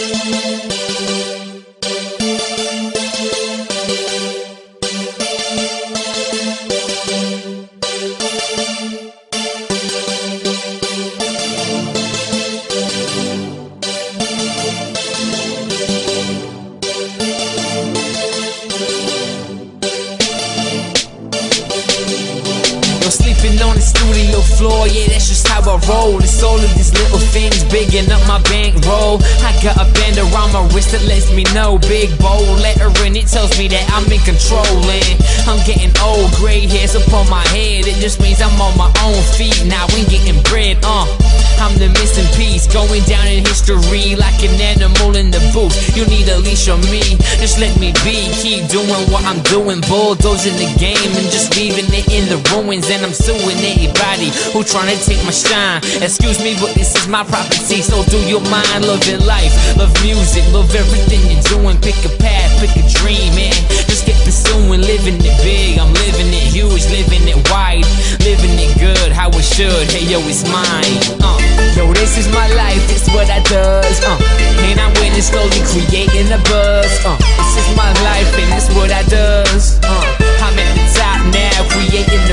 thank you on the studio floor, yeah, that's just how I roll. It's all of these little things bigging up my bankroll. I got a band around my wrist that lets me know. Big bold letter lettering, it tells me that I'm in control. And I'm getting old, gray hairs upon my head. It just means I'm on my own feet now and the missing piece, going down in history like an animal in the booth. You need a leash on me, just let me be. Keep doing what I'm doing, bulldozing the game and just leaving it in the ruins. And I'm suing anybody who trying to take my shine. Excuse me, but this is my property, so do your mind. Love your life, love music, love everything you're doing. Pick a path, pick a dream, man. Just get pursuing, living it big. I'm living it huge, living it wide, living it good, how it should. Hey yo, it's mine. Uh. Yo, this is my life, it's what I does, uh And I'm winning slowly, creating a buzz, uh This is my life, and it's what I does, uh I'm at the top now, creating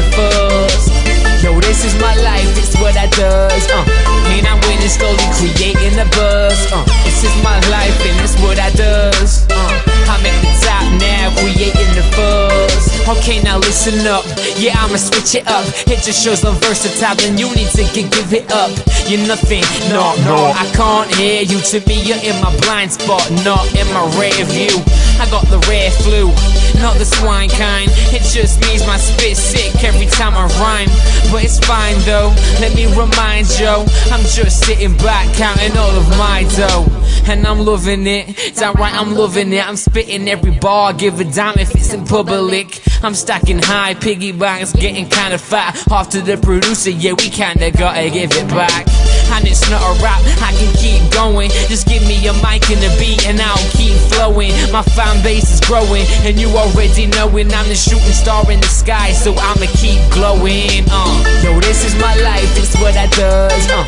Okay, now listen up, yeah, I'ma switch it up. It just shows I'm versatile, and you need to get, give it up. You're nothing, no, no, I can't hear you. To me, you're in my blind spot, not in my rear view. I got the rare flu, not the swine kind. It just means my spit sick every time I rhyme. But it's fine though, let me remind Joe I'm just sitting back counting all of my dough. And I'm loving it, downright I'm loving it. I'm spitting every bar, give a damn if it's in public. I'm stacking high, piggy banks getting kinda fat. Off to the producer, yeah we kinda gotta give it back and it's not a rap, I can keep going Just give me a mic and a beat and I'll keep flowing My fan base is growing and you already knowing I'm the shooting star in the sky so I'ma keep glowing uh. Yo, this is my life, it's what I does uh.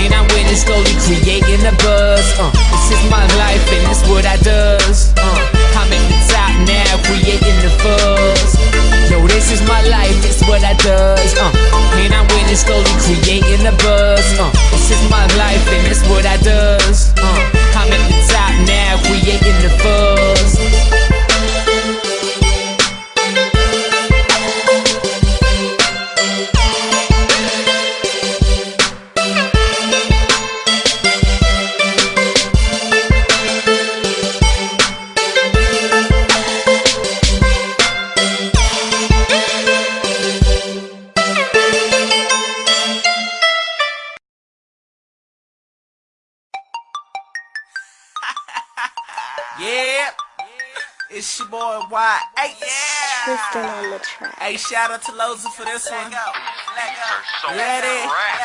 And I'm winning slowly, creating a buzz uh. This is my life and it's what I does uh. It's your boy Y8. Tristan on the track. Hey, shout out to Loza for this one. So Ready? rap.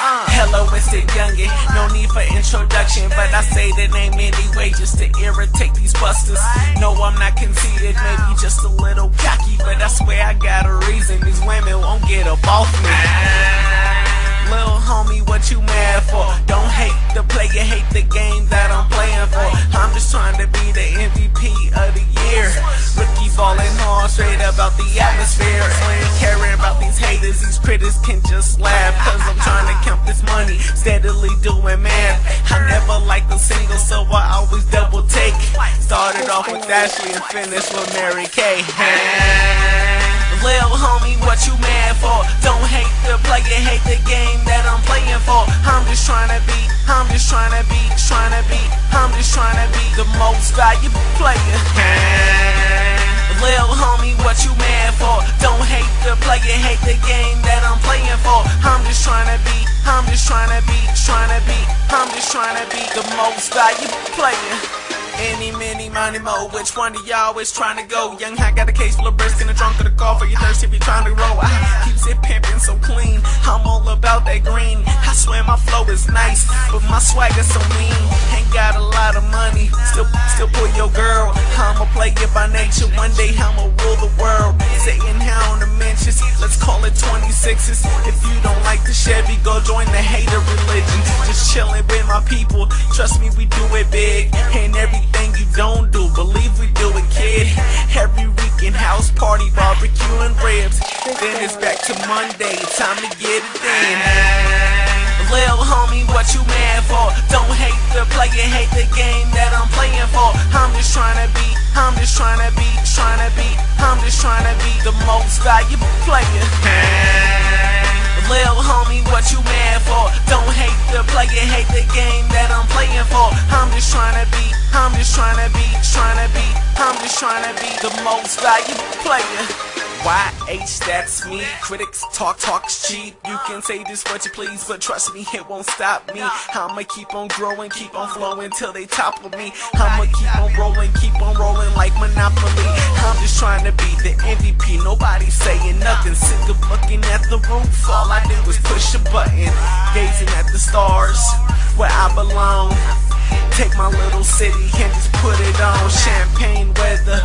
Uh, hello, it's the youngin'. No need for introduction, but I say the name anyway just to irritate these busters. No, I'm not conceited, maybe just a little cocky, but I swear I got a reason. These women won't get up off me. Little homie, what you mad for? Don't hate the player, hate the game about the atmosphere. Caring about these haters, these critters can just laugh. Cause I'm trying to count this money, steadily doing math. I never liked a single, so I always double take. Started off with Ashley and finished with Mary Kay. Lil homie, what you mad for? Don't hate the player, hate the game that I'm playing for. I'm just trying to be, I'm just trying to be, trying to be, I'm just trying to be the most valuable player. Just trying to be, trying to be, I'm just trying to be the most valuable player. Money, mo. Which one of y'all is trying to go? Young Hot got a case full of brisk in the trunk of the car for your thirst if you trying to roll. I keeps it pimping so clean. I'm all about that green. I swear my flow is nice, but my swag is so mean. Ain't got a lot of money, still, still pull your girl. I'm a player by nature. One day I'ma rule the world. Sitting here on the mentions, let's call it 26s. If you don't like the Chevy, go join the hater religion. Just chilling with my people. Trust me, we do it big. And everything you don't do, believe we do it, kid. Every weekend house party, barbecue and ribs. Then it's back to Monday, time to get it in. Lil homie, what you mad for? Don't hate the player, hate the game that I'm playing for. I'm just trying to be, I'm just trying to be, trying to be, I'm just just trying to be the most valuable player. Lil homie, what you mad for? Don't hate the player, hate the game that I'm playing for. I'm just trying to be, I'm just trying to be, trying to be, I'm just trying to be the most valuable player. YH, that's me. Critics talk, talk's cheap. You can say this what you please, but trust me, it won't stop me. I'ma keep on growing, keep on flowing till they topple me. I'ma keep on rolling, keep on rolling like Monopoly. I'm just trying to be the MVP. Nobody saying nothing. Looking at the roof. All I did was push a button, gazing at the stars where I belong. Take my little city and just put it on. Champagne weather.